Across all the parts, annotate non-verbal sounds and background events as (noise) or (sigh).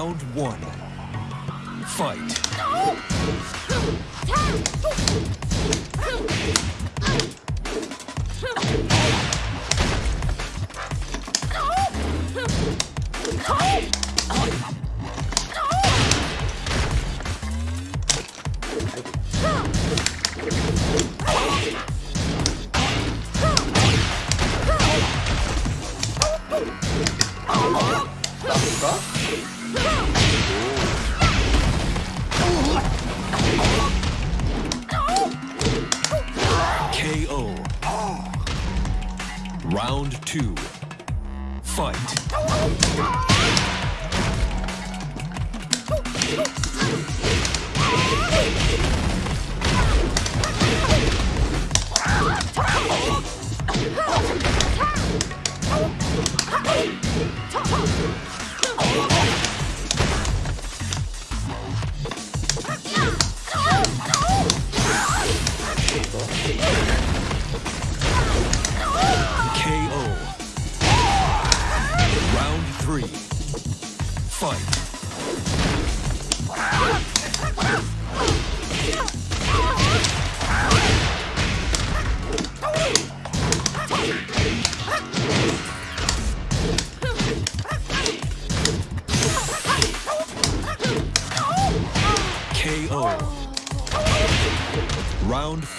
Round one. Fight. KO. Round two. Fight.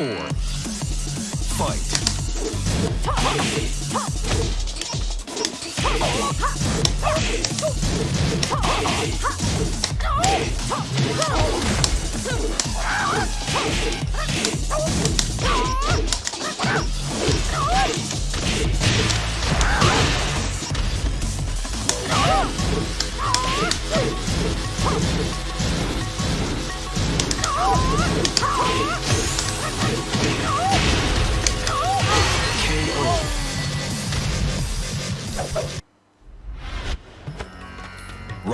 Four.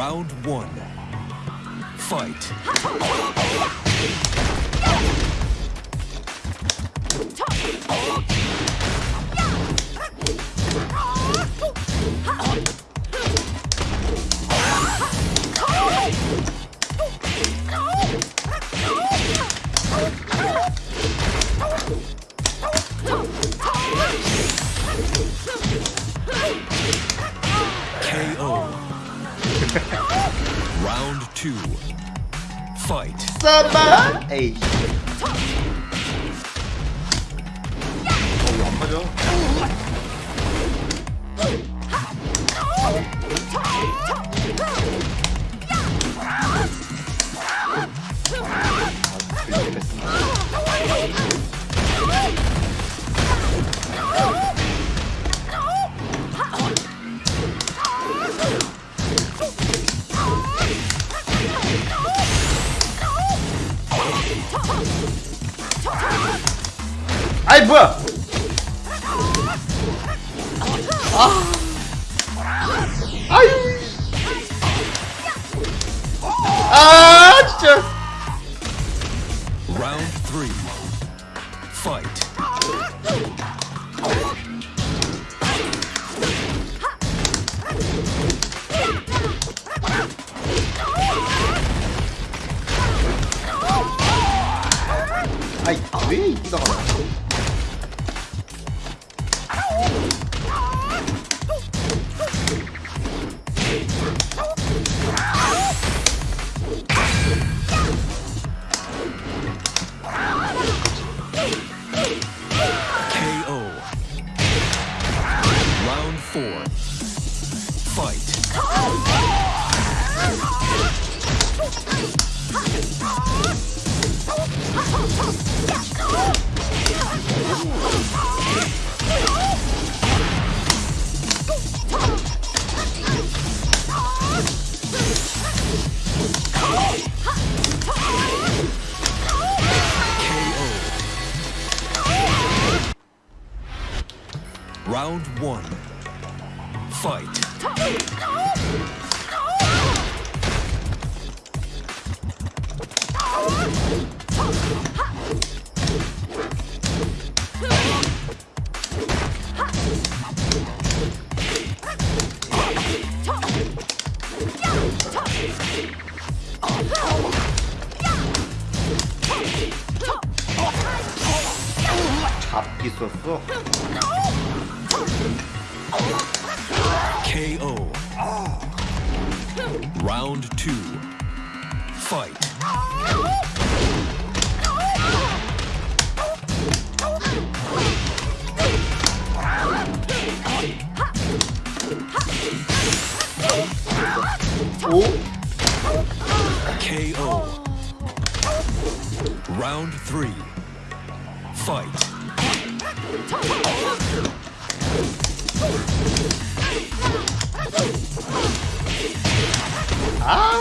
Round one. Fight. (laughs) 아이 뭐야 아 아유 아 진짜 Round three. Fight. 아이 왜 이기가 가나 KO. 잡기 썼어? KO. Round two. Fight. 오? KO. Round three. Fight. 아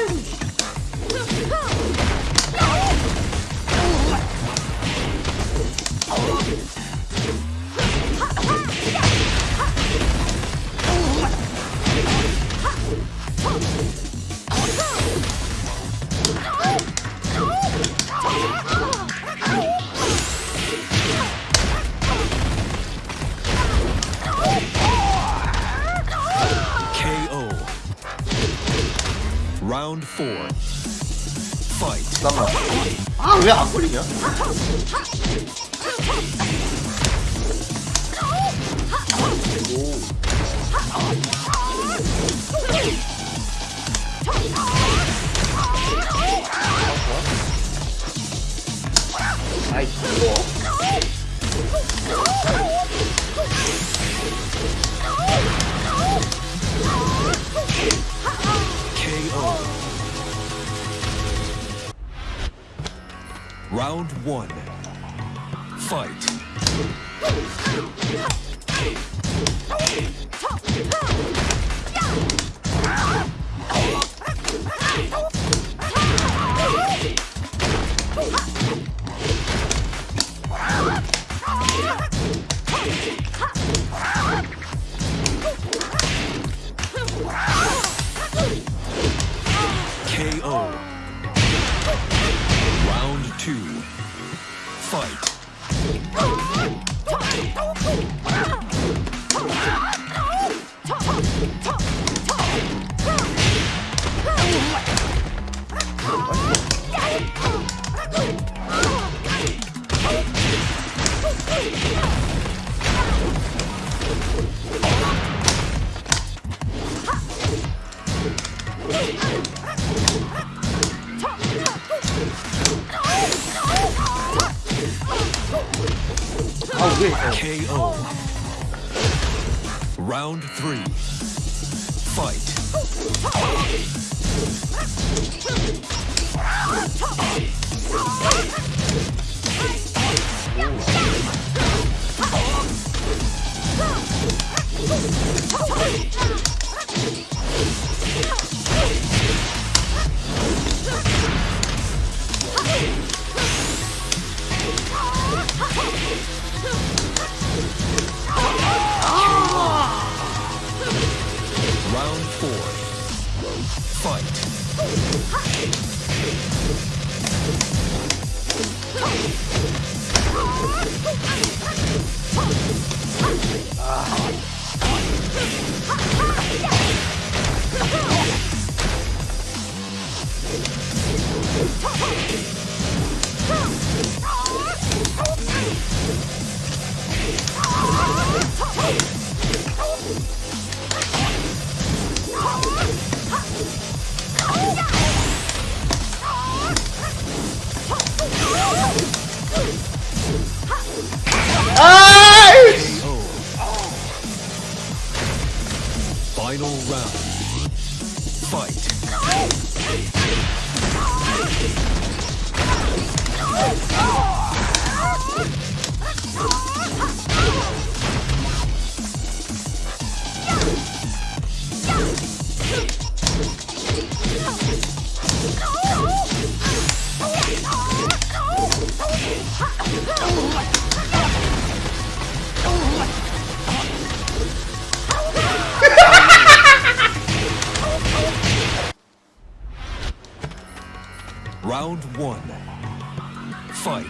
Round four. Fight. 잠깐만 아 왜 안 걸리냐? 아이 뭐 Round one. Fight. 왜 KO. Round three. Fight. Round Round one. Fight.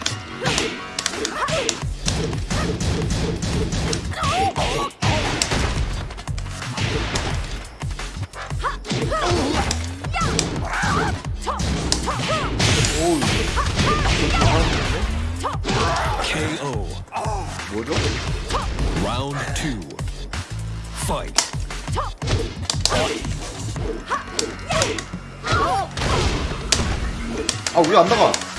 KO. Round two. Fight. 아 왜 안 나가?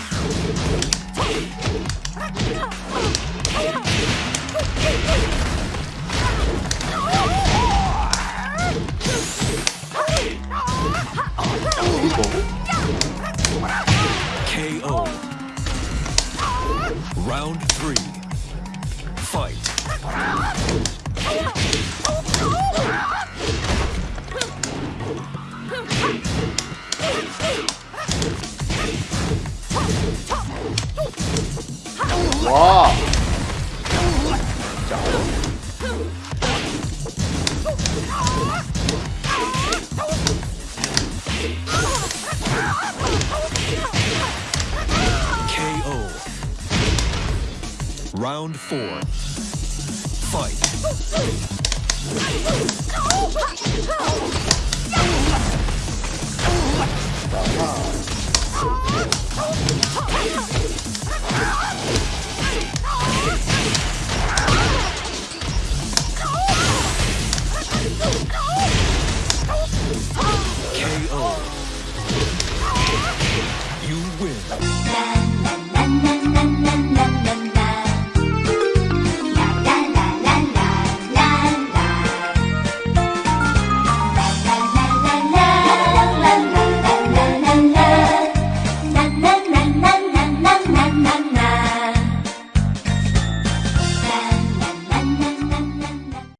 와. KO. Round four. Fight. 但